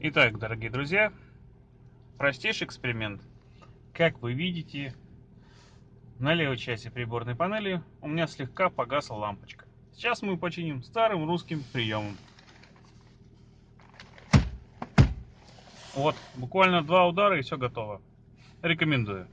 Итак, дорогие друзья, простейший эксперимент. Как вы видите, на левой части приборной панели у меня слегка погасла лампочка. Сейчас мы починим старым русским приемом. Вот, буквально два удара и все готово. Рекомендую.